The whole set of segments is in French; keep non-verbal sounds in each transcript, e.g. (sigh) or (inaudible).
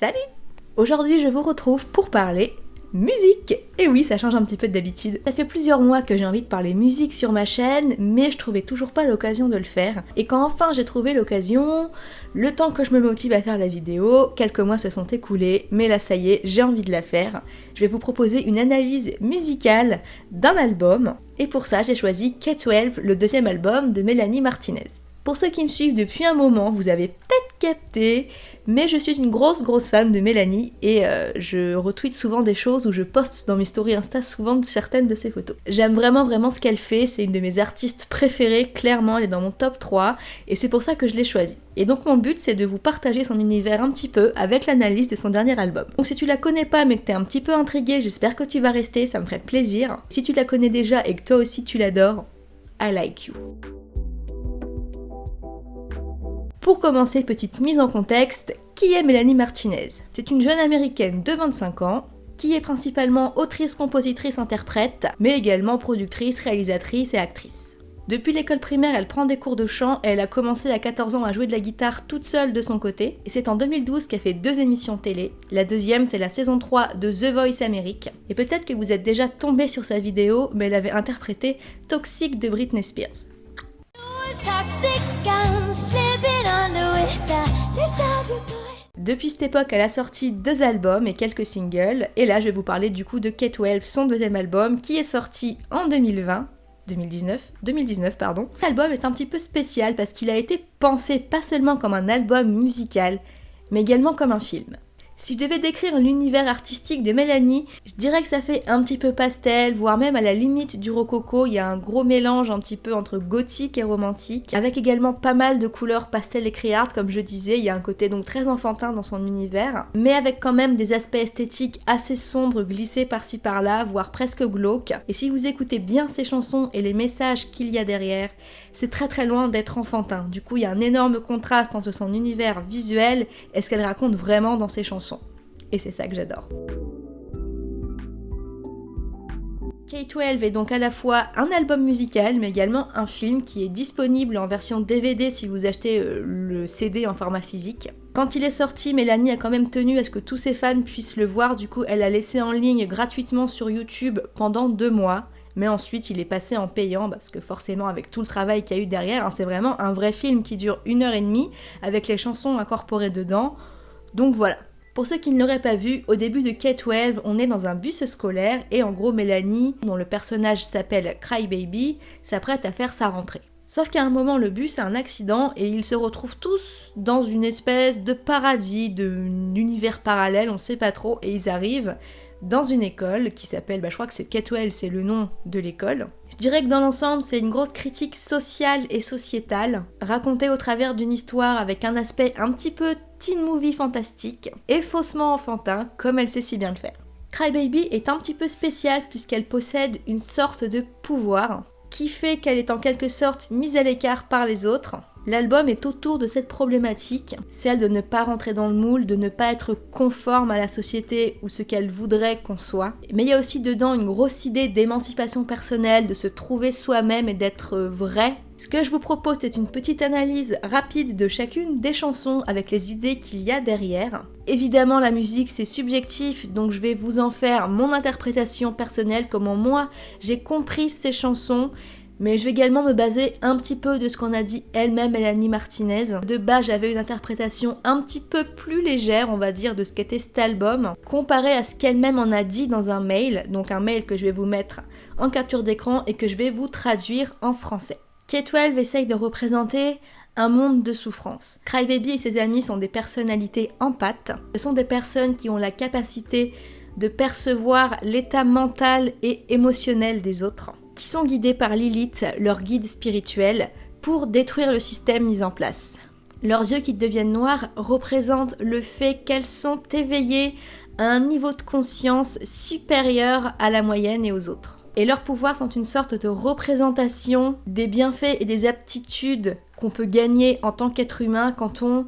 Salut Aujourd'hui je vous retrouve pour parler musique Et oui, ça change un petit peu d'habitude. Ça fait plusieurs mois que j'ai envie de parler musique sur ma chaîne, mais je trouvais toujours pas l'occasion de le faire. Et quand enfin j'ai trouvé l'occasion, le temps que je me motive à faire la vidéo, quelques mois se sont écoulés, mais là ça y est, j'ai envie de la faire. Je vais vous proposer une analyse musicale d'un album, et pour ça j'ai choisi K12, le deuxième album de Mélanie Martinez. Pour ceux qui me suivent depuis un moment, vous avez peut-être capté, mais je suis une grosse grosse fan de Mélanie et euh, je retweet souvent des choses ou je poste dans mes stories Insta souvent certaines de ses photos. J'aime vraiment vraiment ce qu'elle fait, c'est une de mes artistes préférées, clairement elle est dans mon top 3 et c'est pour ça que je l'ai choisie. Et donc mon but c'est de vous partager son univers un petit peu avec l'analyse de son dernier album. Donc si tu la connais pas mais que t'es un petit peu intrigué, j'espère que tu vas rester, ça me ferait plaisir. Si tu la connais déjà et que toi aussi tu l'adores, I like you. Pour commencer, petite mise en contexte, qui est Mélanie Martinez? C'est une jeune américaine de 25 ans qui est principalement autrice, compositrice, interprète, mais également productrice, réalisatrice et actrice. Depuis l'école primaire, elle prend des cours de chant et elle a commencé à 14 ans à jouer de la guitare toute seule de son côté. Et c'est en 2012 qu'elle fait deux émissions télé. La deuxième, c'est la saison 3 de The Voice Amérique. Et peut-être que vous êtes déjà tombé sur sa vidéo, mais elle avait interprété Toxic de Britney Spears. Depuis cette époque, elle a sorti deux albums et quelques singles, et là je vais vous parler du coup de Kate 12, son deuxième album, qui est sorti en 2020, 2019, 2019 pardon. L'album est un petit peu spécial parce qu'il a été pensé pas seulement comme un album musical, mais également comme un film. Si je devais décrire l'univers artistique de Mélanie, je dirais que ça fait un petit peu pastel, voire même à la limite du rococo, il y a un gros mélange un petit peu entre gothique et romantique, avec également pas mal de couleurs pastel et criardes, comme je disais, il y a un côté donc très enfantin dans son univers, mais avec quand même des aspects esthétiques assez sombres glissés par-ci par-là, voire presque glauques. Et si vous écoutez bien ses chansons et les messages qu'il y a derrière, c'est très très loin d'être enfantin. Du coup, il y a un énorme contraste entre son univers visuel et ce qu'elle raconte vraiment dans ses chansons. Et c'est ça que j'adore. K12 est donc à la fois un album musical mais également un film qui est disponible en version DVD si vous achetez euh, le CD en format physique. Quand il est sorti, Mélanie a quand même tenu à ce que tous ses fans puissent le voir, du coup elle l'a laissé en ligne gratuitement sur YouTube pendant deux mois. Mais ensuite, il est passé en payant parce que forcément, avec tout le travail qu'il y a eu derrière, hein, c'est vraiment un vrai film qui dure une heure et demie avec les chansons incorporées dedans. Donc voilà, pour ceux qui ne l'auraient pas vu, au début de K12, on est dans un bus scolaire et en gros Mélanie, dont le personnage s'appelle Crybaby, s'apprête à faire sa rentrée. Sauf qu'à un moment, le bus a un accident et ils se retrouvent tous dans une espèce de paradis, d'univers parallèle, on sait pas trop, et ils arrivent dans une école qui s'appelle, bah, je crois que c'est Ketwell, c'est le nom de l'école. Je dirais que dans l'ensemble, c'est une grosse critique sociale et sociétale, racontée au travers d'une histoire avec un aspect un petit peu teen movie fantastique et faussement enfantin, comme elle sait si bien le faire. Crybaby est un petit peu spéciale puisqu'elle possède une sorte de pouvoir qui fait qu'elle est en quelque sorte mise à l'écart par les autres. L'album est autour de cette problématique, celle de ne pas rentrer dans le moule, de ne pas être conforme à la société ou ce qu'elle voudrait qu'on soit. Mais il y a aussi dedans une grosse idée d'émancipation personnelle, de se trouver soi-même et d'être vrai ce que je vous propose, c'est une petite analyse rapide de chacune des chansons avec les idées qu'il y a derrière. Évidemment, la musique, c'est subjectif, donc je vais vous en faire mon interprétation personnelle, comment moi j'ai compris ces chansons mais je vais également me baser un petit peu de ce qu'on a dit elle-même Mélanie Martinez. De bas, j'avais une interprétation un petit peu plus légère, on va dire, de ce qu'était cet album, comparé à ce qu'elle-même en a dit dans un mail, donc un mail que je vais vous mettre en capture d'écran et que je vais vous traduire en français. K12 essaye de représenter un monde de souffrance. Crybaby et ses amis sont des personnalités en pâte. Ce sont des personnes qui ont la capacité de percevoir l'état mental et émotionnel des autres, qui sont guidés par Lilith, leur guide spirituel, pour détruire le système mis en place. Leurs yeux qui deviennent noirs représentent le fait qu'elles sont éveillées à un niveau de conscience supérieur à la moyenne et aux autres et leurs pouvoirs sont une sorte de représentation des bienfaits et des aptitudes qu'on peut gagner en tant qu'être humain quand on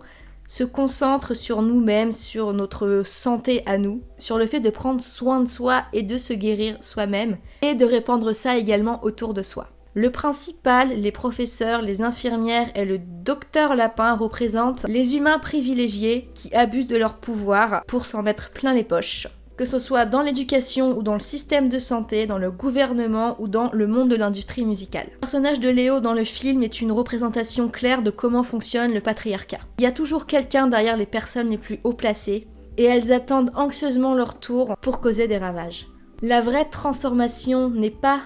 se concentre sur nous-mêmes, sur notre santé à nous, sur le fait de prendre soin de soi et de se guérir soi-même, et de répandre ça également autour de soi. Le principal, les professeurs, les infirmières et le docteur Lapin représentent les humains privilégiés qui abusent de leur pouvoir pour s'en mettre plein les poches. Que ce soit dans l'éducation ou dans le système de santé, dans le gouvernement ou dans le monde de l'industrie musicale. Le personnage de Léo dans le film est une représentation claire de comment fonctionne le patriarcat. Il y a toujours quelqu'un derrière les personnes les plus haut placées, et elles attendent anxieusement leur tour pour causer des ravages. La vraie transformation n'est pas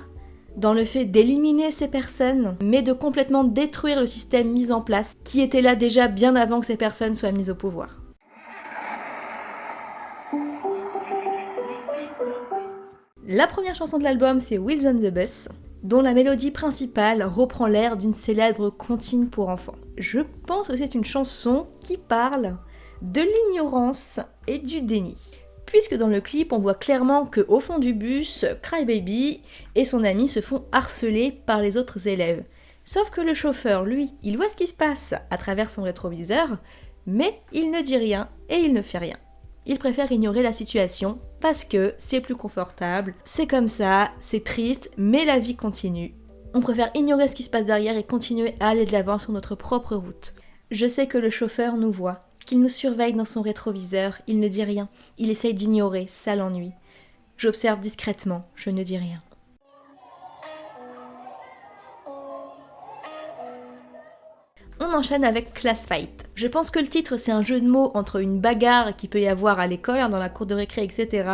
dans le fait d'éliminer ces personnes, mais de complètement détruire le système mis en place, qui était là déjà bien avant que ces personnes soient mises au pouvoir. La première chanson de l'album, c'est Wheels on the Bus, dont la mélodie principale reprend l'air d'une célèbre comptine pour enfants. Je pense que c'est une chanson qui parle de l'ignorance et du déni puisque dans le clip on voit clairement que au fond du bus, Crybaby et son ami se font harceler par les autres élèves. Sauf que le chauffeur, lui, il voit ce qui se passe à travers son rétroviseur, mais il ne dit rien et il ne fait rien. Il préfère ignorer la situation parce que c'est plus confortable, c'est comme ça, c'est triste, mais la vie continue. On préfère ignorer ce qui se passe derrière et continuer à aller de l'avant sur notre propre route. Je sais que le chauffeur nous voit, qu'il nous surveille dans son rétroviseur, il ne dit rien, il essaye d'ignorer, ça l'ennuie. J'observe discrètement, je ne dis rien. Enchaîne avec Class Fight. Je pense que le titre c'est un jeu de mots entre une bagarre qui peut y avoir à l'école, hein, dans la cour de récré, etc.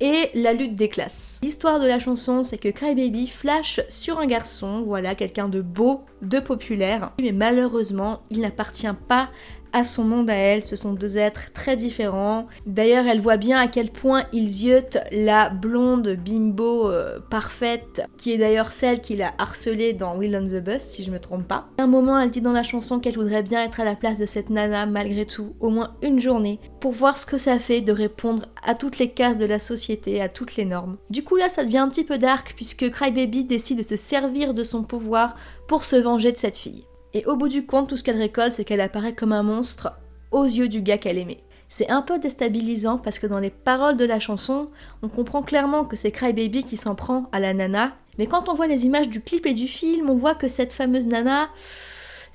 et la lutte des classes. L'histoire de la chanson c'est que Crybaby flash sur un garçon, voilà, quelqu'un de beau, de populaire, mais malheureusement il n'appartient pas à son monde à elle, ce sont deux êtres très différents. D'ailleurs, elle voit bien à quel point ils ziotent la blonde bimbo euh, parfaite, qui est d'ailleurs celle qui l'a harcelée dans Will on the Bus, si je me trompe pas. À un moment, elle dit dans la chanson qu'elle voudrait bien être à la place de cette nana, malgré tout, au moins une journée, pour voir ce que ça fait de répondre à toutes les cases de la société, à toutes les normes. Du coup là, ça devient un petit peu dark, puisque Crybaby décide de se servir de son pouvoir pour se venger de cette fille. Et au bout du compte, tout ce qu'elle récolte, c'est qu'elle apparaît comme un monstre aux yeux du gars qu'elle aimait. C'est un peu déstabilisant parce que dans les paroles de la chanson, on comprend clairement que c'est Crybaby qui s'en prend à la nana, mais quand on voit les images du clip et du film, on voit que cette fameuse nana,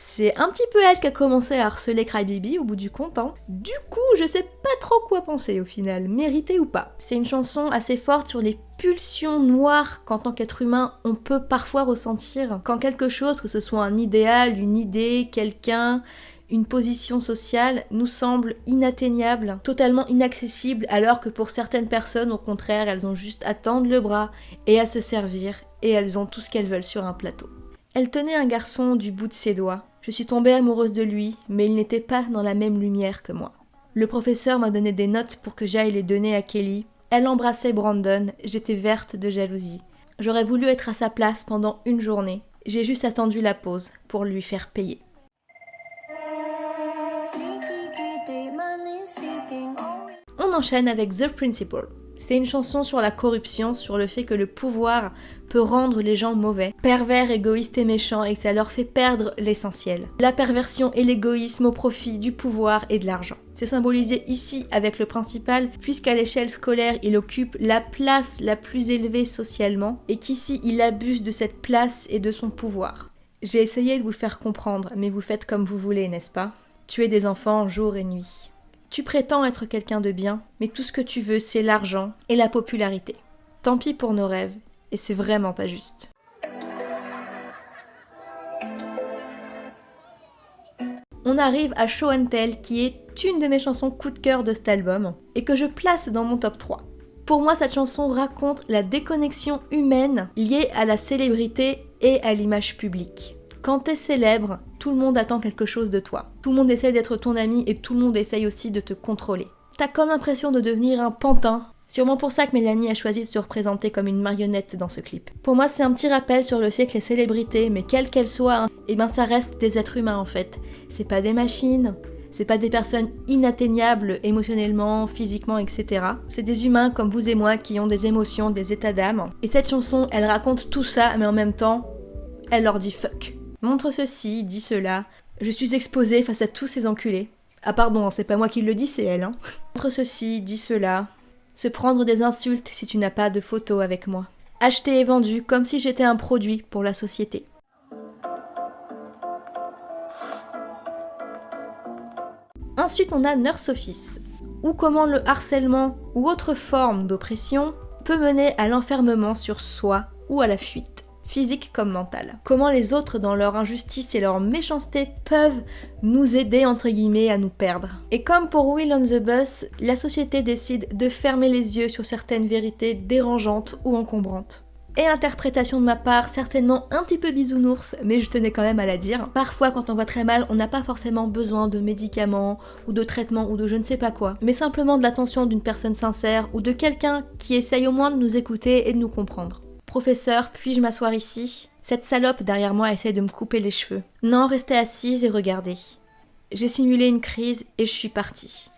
c'est un petit peu elle qui a commencé à harceler Crybaby au bout du compte. Hein. Du coup, je sais pas trop quoi penser au final, mérité ou pas. C'est une chanson assez forte sur les pulsions noires qu'en tant qu'être humain on peut parfois ressentir quand quelque chose, que ce soit un idéal, une idée, quelqu'un, une position sociale nous semble inatteignable, totalement inaccessible, alors que pour certaines personnes, au contraire, elles ont juste à tendre le bras et à se servir, et elles ont tout ce qu'elles veulent sur un plateau. Elle tenait un garçon du bout de ses doigts. Je suis tombée amoureuse de lui, mais il n'était pas dans la même lumière que moi. Le professeur m'a donné des notes pour que j'aille les donner à Kelly. Elle embrassait Brandon, j'étais verte de jalousie. J'aurais voulu être à sa place pendant une journée. J'ai juste attendu la pause pour lui faire payer. On enchaîne avec The Principle. C'est une chanson sur la corruption, sur le fait que le pouvoir peut rendre les gens mauvais, pervers, égoïstes et méchants et que ça leur fait perdre l'essentiel. La perversion et l'égoïsme au profit du pouvoir et de l'argent. C'est symbolisé ici avec le principal puisqu'à l'échelle scolaire il occupe la place la plus élevée socialement et qu'ici il abuse de cette place et de son pouvoir. J'ai essayé de vous faire comprendre mais vous faites comme vous voulez n'est-ce pas? Tuer des enfants jour et nuit. Tu prétends être quelqu'un de bien, mais tout ce que tu veux, c'est l'argent et la popularité. Tant pis pour nos rêves, et c'est vraiment pas juste. On arrive à Show and Tell, qui est une de mes chansons coup de cœur de cet album, et que je place dans mon top 3. Pour moi, cette chanson raconte la déconnexion humaine liée à la célébrité et à l'image publique. Quand t'es célèbre, tout le monde attend quelque chose de toi. Tout le monde essaye d'être ton ami et tout le monde essaye aussi de te contrôler. T'as comme l'impression de devenir un pantin. Sûrement pour ça que Mélanie a choisi de se représenter comme une marionnette dans ce clip. Pour moi, c'est un petit rappel sur le fait que les célébrités, mais quelles qu'elles soient, eh ben ça reste des êtres humains en fait. C'est pas des machines, c'est pas des personnes inatteignables émotionnellement, physiquement, etc. C'est des humains comme vous et moi qui ont des émotions, des états d'âme. Et cette chanson, elle raconte tout ça, mais en même temps, elle leur dit fuck. Montre ceci, dis cela. Je suis exposée face à tous ces enculés. Ah pardon, hein, c'est pas moi qui le dis, c'est elle. Hein. Montre ceci, dis cela. Se prendre des insultes si tu n'as pas de photo avec moi. acheté et vendu comme si j'étais un produit pour la société. Ensuite, on a Nurse Office, ou comment le harcèlement ou autre forme d'oppression peut mener à l'enfermement sur soi ou à la fuite, physique comme mentale. Comment les autres, dans leur injustice et leur méchanceté, peuvent nous aider, entre guillemets, à nous perdre. Et comme pour Will on the Bus, la société décide de fermer les yeux sur certaines vérités dérangeantes ou encombrantes et interprétation de ma part, certainement un petit peu bisounours, mais je tenais quand même à la dire. Parfois, quand on va très mal, on n'a pas forcément besoin de médicaments, ou de traitements, ou de je ne sais pas quoi, mais simplement de l'attention d'une personne sincère, ou de quelqu'un qui essaye au moins de nous écouter et de nous comprendre. Professeur, puis-je m'asseoir ici? Cette salope derrière moi essaye de me couper les cheveux. Non, restez assise et regardez. J'ai simulé une crise et je suis partie.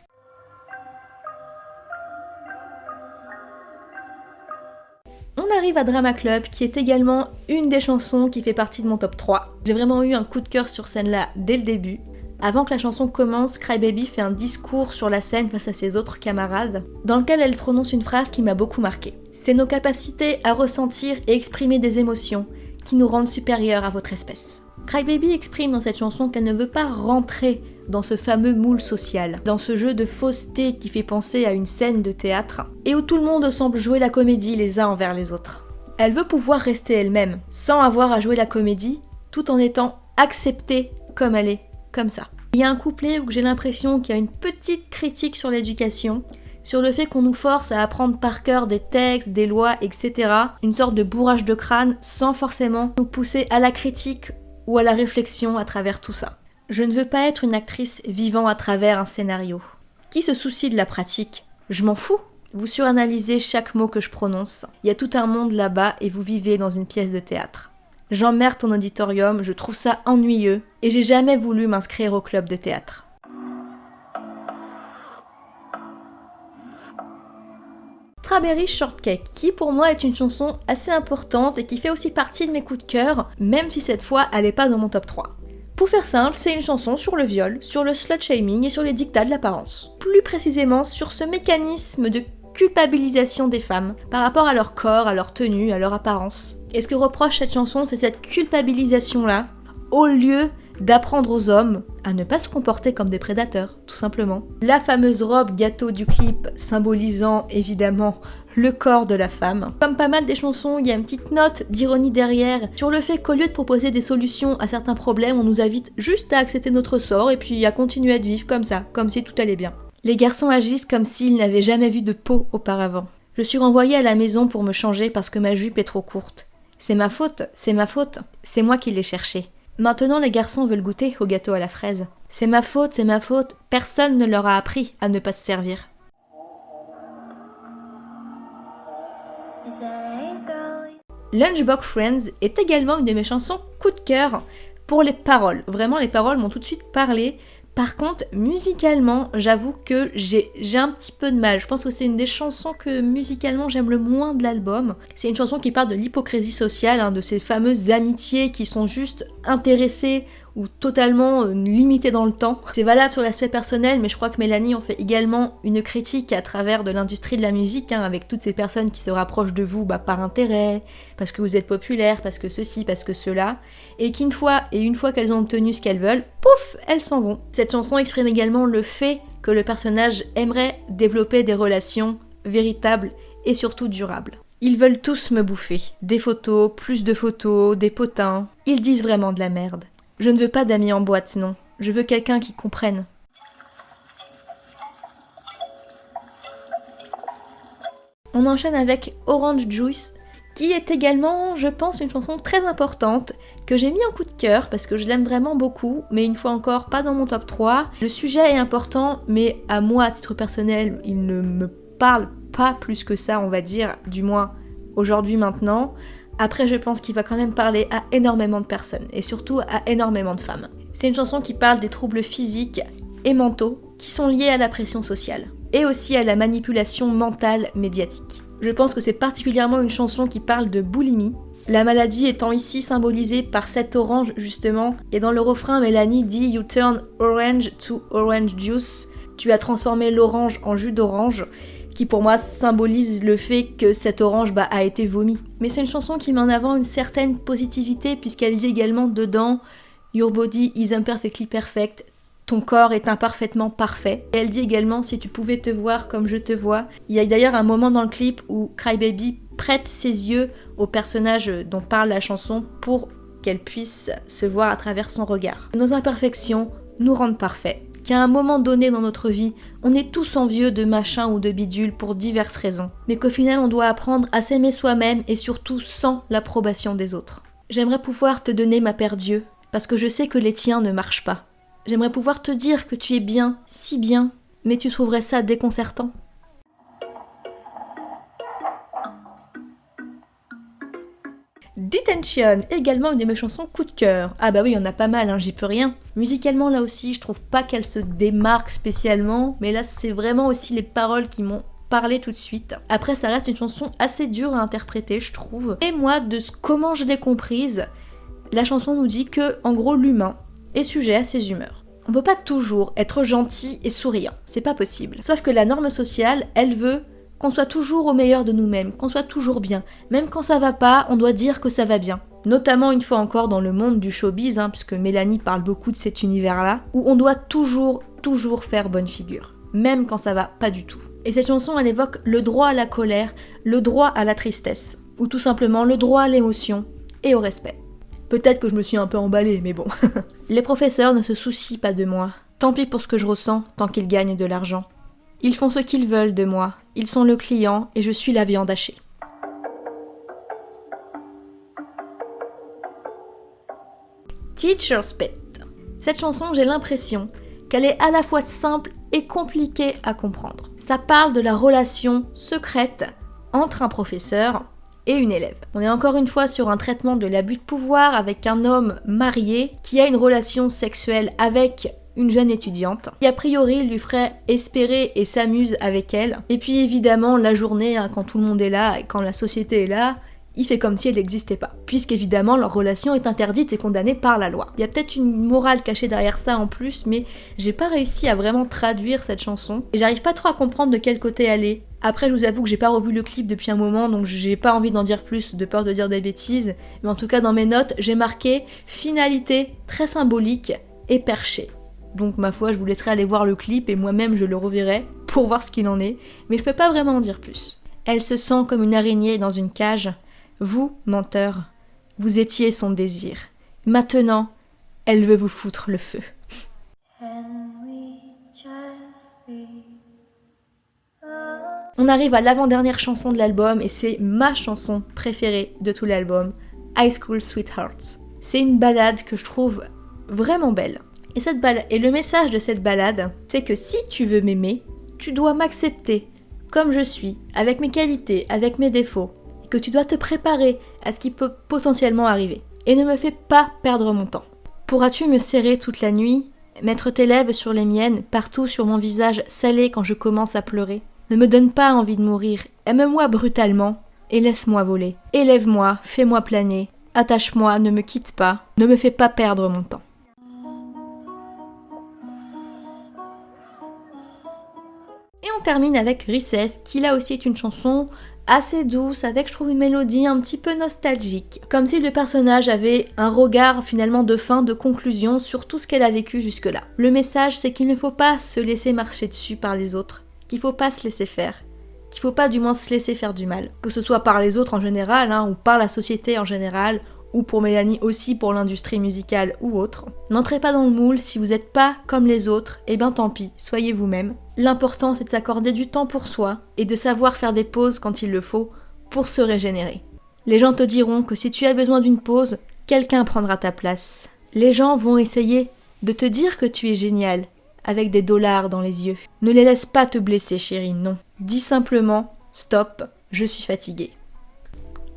On arrive à Drama Club, qui est également une des chansons qui fait partie de mon top 3. J'ai vraiment eu un coup de cœur sur scène-là dès le début. Avant que la chanson commence, Crybaby fait un discours sur la scène face à ses autres camarades, dans lequel elle prononce une phrase qui m'a beaucoup marqué. C'est nos capacités à ressentir et exprimer des émotions qui nous rendent supérieurs à votre espèce. Crybaby exprime dans cette chanson qu'elle ne veut pas rentrer dans ce fameux moule social, dans ce jeu de fausseté qui fait penser à une scène de théâtre, et où tout le monde semble jouer la comédie les uns envers les autres. Elle veut pouvoir rester elle-même, sans avoir à jouer la comédie, tout en étant acceptée comme elle est, comme ça. Il y a un couplet où j'ai l'impression qu'il y a une petite critique sur l'éducation, sur le fait qu'on nous force à apprendre par cœur des textes, des lois, etc. Une sorte de bourrage de crâne sans forcément nous pousser à la critique ou à la réflexion à travers tout ça. Je ne veux pas être une actrice vivant à travers un scénario. Qui se soucie de la pratique? Je m'en fous. Vous suranalysez chaque mot que je prononce. Il y a tout un monde là-bas et vous vivez dans une pièce de théâtre. J'emmerde ton auditorium, je trouve ça ennuyeux et j'ai jamais voulu m'inscrire au club de théâtre. Strawberry Shortcake, qui pour moi est une chanson assez importante et qui fait aussi partie de mes coups de cœur, même si cette fois elle n'est pas dans mon top 3. Pour faire simple, c'est une chanson sur le viol, sur le slut shaming et sur les dictats de l'apparence. Plus précisément sur ce mécanisme de culpabilisation des femmes par rapport à leur corps, à leur tenue, à leur apparence. Et ce que reproche cette chanson, c'est cette culpabilisation-là, au lieu d'apprendre aux hommes à ne pas se comporter comme des prédateurs, tout simplement. La fameuse robe gâteau du clip symbolisant évidemment le corps de la femme. Comme pas mal des chansons, il y a une petite note d'ironie derrière sur le fait qu'au lieu de proposer des solutions à certains problèmes, on nous invite juste à accepter notre sort et puis à continuer à vivre comme ça, comme si tout allait bien. Les garçons agissent comme s'ils n'avaient jamais vu de peau auparavant. Je suis renvoyée à la maison pour me changer parce que ma jupe est trop courte. C'est ma faute, c'est ma faute, c'est moi qui l'ai cherché. Maintenant les garçons veulent goûter au gâteau à la fraise. C'est ma faute, c'est ma faute, personne ne leur a appris à ne pas se servir. Lunchbox Friends est également une de mes chansons coup de cœur pour les paroles. Vraiment, les paroles m'ont tout de suite parlé. Par contre, musicalement, j'avoue que j'ai un petit peu de mal. Je pense que c'est une des chansons que musicalement j'aime le moins de l'album. C'est une chanson qui parle de l'hypocrisie sociale, hein, de ces fameuses amitiés qui sont juste intéressées ou totalement euh, limité dans le temps. C'est valable sur l'aspect personnel, mais je crois que Mélanie en fait également une critique à travers de l'industrie de la musique, hein, avec toutes ces personnes qui se rapprochent de vous bah, par intérêt, parce que vous êtes populaire, parce que ceci, parce que cela, et qu'une fois, et une fois qu'elles ont obtenu ce qu'elles veulent, pouf, elles s'en vont. Cette chanson exprime également le fait que le personnage aimerait développer des relations véritables et surtout durables. Ils veulent tous me bouffer. Des photos, plus de photos, des potins. Ils disent vraiment de la merde. Je ne veux pas d'amis en boîte, non. Je veux quelqu'un qui comprenne. On enchaîne avec Orange Juice, qui est également, je pense, une chanson très importante, que j'ai mis en coup de cœur parce que je l'aime vraiment beaucoup, mais une fois encore, pas dans mon top 3. Le sujet est important, mais à moi, à titre personnel, il ne me parle pas plus que ça, on va dire, du moins aujourd'hui maintenant. Après, je pense qu'il va quand même parler à énormément de personnes, et surtout à énormément de femmes. C'est une chanson qui parle des troubles physiques et mentaux qui sont liés à la pression sociale, et aussi à la manipulation mentale médiatique. Je pense que c'est particulièrement une chanson qui parle de boulimie, la maladie étant ici symbolisée par cette orange justement, et dans le refrain, Mélanie dit You turn orange to orange juice, tu as transformé l'orange en jus d'orange, qui pour moi symbolise le fait que cette orange bah, a été vomi. Mais c'est une chanson qui met en avant une certaine positivité puisqu'elle dit également dedans Your body is imperfectly perfect, ton corps est imparfaitement parfait. Et elle dit également si tu pouvais te voir comme je te vois. Il y a d'ailleurs un moment dans le clip où Crybaby prête ses yeux au personnage dont parle la chanson pour qu'elle puisse se voir à travers son regard. Nos imperfections nous rendent parfaits. Qu'à un moment donné dans notre vie, on est tous envieux de machin ou de bidule pour diverses raisons, mais qu'au final on doit apprendre à s'aimer soi-même et surtout sans l'approbation des autres. J'aimerais pouvoir te donner ma paire d'yeux, parce que je sais que les tiens ne marchent pas. J'aimerais pouvoir te dire que tu es bien, si bien, mais tu trouverais ça déconcertant. Detention, également une de mes chansons coup de cœur. Ah bah oui, il y en a pas mal, hein, j'y peux rien. Musicalement là aussi, je trouve pas qu'elle se démarque spécialement, mais là c'est vraiment aussi les paroles qui m'ont parlé tout de suite. Après ça reste une chanson assez dure à interpréter, je trouve. Et moi, de ce comment je l'ai comprise, la chanson nous dit que, en gros, l'humain, est sujet à ses humeurs. On peut pas toujours être gentil et souriant, c'est pas possible. Sauf que la norme sociale, elle veut qu'on soit toujours au meilleur de nous-mêmes, qu'on soit toujours bien. Même quand ça va pas, on doit dire que ça va bien. Notamment une fois encore dans le monde du showbiz, hein, puisque Mélanie parle beaucoup de cet univers-là, où on doit toujours, toujours faire bonne figure. Même quand ça va pas du tout. Et cette chanson, elle évoque le droit à la colère, le droit à la tristesse, ou tout simplement le droit à l'émotion et au respect. Peut-être que je me suis un peu emballée, mais bon. (laughs) Les professeurs ne se soucient pas de moi. Tant pis pour ce que je ressens, tant qu'ils gagnent de l'argent. Ils font ce qu'ils veulent de moi. Ils sont le client et je suis la viande hachée. Teacher's Pet. Cette chanson, j'ai l'impression qu'elle est à la fois simple et compliquée à comprendre. Ça parle de la relation secrète entre un professeur et une élève. On est encore une fois sur un traitement de l'abus de pouvoir avec un homme marié qui a une relation sexuelle avec une jeune étudiante qui a priori lui ferait espérer et s'amuse avec elle. Et puis évidemment la journée hein, quand tout le monde est là quand la société est là, il fait comme si elle n'existait pas, puisqu'évidemment leur relation est interdite et condamnée par la loi. Il y a peut-être une morale cachée derrière ça en plus, mais j'ai pas réussi à vraiment traduire cette chanson, et j'arrive pas trop à comprendre de quel côté elle est. Après, je vous avoue que j'ai pas revu le clip depuis un moment, donc j'ai pas envie d'en dire plus, de peur de dire des bêtises, mais en tout cas dans mes notes, j'ai marqué finalité très symbolique et perché. Donc ma foi, je vous laisserai aller voir le clip et moi-même je le reverrai pour voir ce qu'il en est, mais je peux pas vraiment en dire plus. Elle se sent comme une araignée dans une cage, vous, menteur, vous étiez son désir. Maintenant, elle veut vous foutre le feu. On arrive à l'avant-dernière chanson de l'album et c'est ma chanson préférée de tout l'album, High School Sweethearts. C'est une balade que je trouve vraiment belle. Et, cette et le message de cette balade, c'est que si tu veux m'aimer, tu dois m'accepter comme je suis, avec mes qualités, avec mes défauts, que tu dois te préparer à ce qui peut potentiellement arriver. Et ne me fais pas perdre mon temps. Pourras-tu me serrer toute la nuit, mettre tes lèvres sur les miennes, partout sur mon visage salé quand je commence à pleurer? Ne me donne pas envie de mourir, aime-moi brutalement et laisse-moi voler. Élève-moi, fais-moi planer, attache-moi, ne me quitte pas, ne me fais pas perdre mon temps. Et on termine avec Recess, qui là aussi est une chanson assez douce, avec je trouve une mélodie un petit peu nostalgique. Comme si le personnage avait un regard finalement de fin, de conclusion sur tout ce qu'elle a vécu jusque-là. Le message c'est qu'il ne faut pas se laisser marcher dessus par les autres, qu'il faut pas se laisser faire, qu'il faut pas du moins se laisser faire du mal. Que ce soit par les autres en général, hein, ou par la société en général, ou pour Mélanie aussi pour l'industrie musicale ou autre. N'entrez pas dans le moule, si vous n'êtes pas comme les autres, eh ben tant pis, soyez vous-même. L'important c'est de s'accorder du temps pour soi et de savoir faire des pauses quand il le faut pour se régénérer. Les gens te diront que si tu as besoin d'une pause, quelqu'un prendra ta place. Les gens vont essayer de te dire que tu es génial, avec des dollars dans les yeux. Ne les laisse pas te blesser, chérie, non. Dis simplement stop, je suis fatiguée.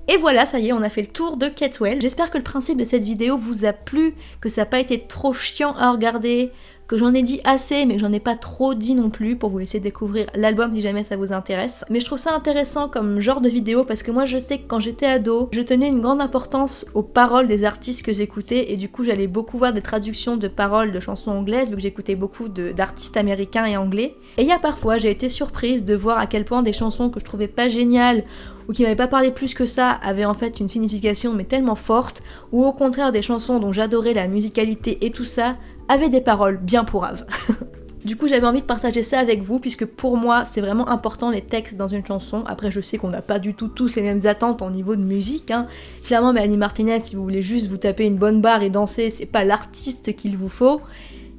Et voilà, ça y est, on a fait le tour de Catwell. J'espère que le principe de cette vidéo vous a plu, que ça n'a pas été trop chiant à regarder, que j'en ai dit assez mais j'en ai pas trop dit non plus pour vous laisser découvrir l'album si jamais ça vous intéresse. Mais je trouve ça intéressant comme genre de vidéo parce que moi je sais que quand j'étais ado, je tenais une grande importance aux paroles des artistes que j'écoutais et du coup j'allais beaucoup voir des traductions de paroles de chansons anglaises vu que j'écoutais beaucoup d'artistes américains et anglais. Et il y a parfois j'ai été surprise de voir à quel point des chansons que je trouvais pas géniales ou qui m'avaient pas parlé plus que ça avaient en fait une signification mais tellement forte, ou au contraire des chansons dont j'adorais la musicalité et tout ça avaient des paroles bien pourraves. (laughs) Du coup, j'avais envie de partager ça avec vous, puisque pour moi, c'est vraiment important les textes dans une chanson. Après, je sais qu'on n'a pas du tout tous les mêmes attentes en niveau de musique. Hein. Clairement, Mélanie Martinez, si vous voulez juste vous taper une bonne barre et danser, c'est pas l'artiste qu'il vous faut.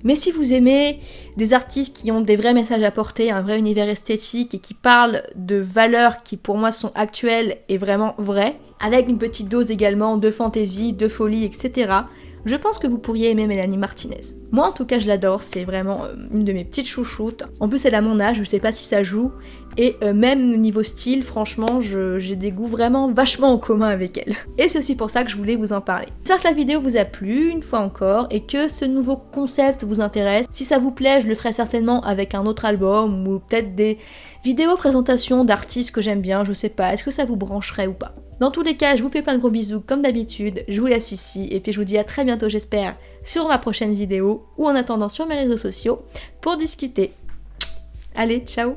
Mais si vous aimez des artistes qui ont des vrais messages à porter, un vrai univers esthétique et qui parlent de valeurs qui pour moi sont actuelles et vraiment vraies, avec une petite dose également de fantaisie, de folie, etc., je pense que vous pourriez aimer Mélanie Martinez. Moi en tout cas je l'adore, c'est vraiment euh, une de mes petites chouchoutes. En plus elle a mon âge, je sais pas si ça joue. Et euh, même niveau style, franchement, j'ai des goûts vraiment vachement en commun avec elle. Et c'est aussi pour ça que je voulais vous en parler. J'espère que la vidéo vous a plu, une fois encore, et que ce nouveau concept vous intéresse. Si ça vous plaît, je le ferai certainement avec un autre album, ou peut-être des vidéos présentations d'artistes que j'aime bien, je sais pas, est-ce que ça vous brancherait ou pas? Dans tous les cas, je vous fais plein de gros bisous comme d'habitude, je vous laisse ici et puis je vous dis à très bientôt j'espère sur ma prochaine vidéo ou en attendant sur mes réseaux sociaux pour discuter. Allez, ciao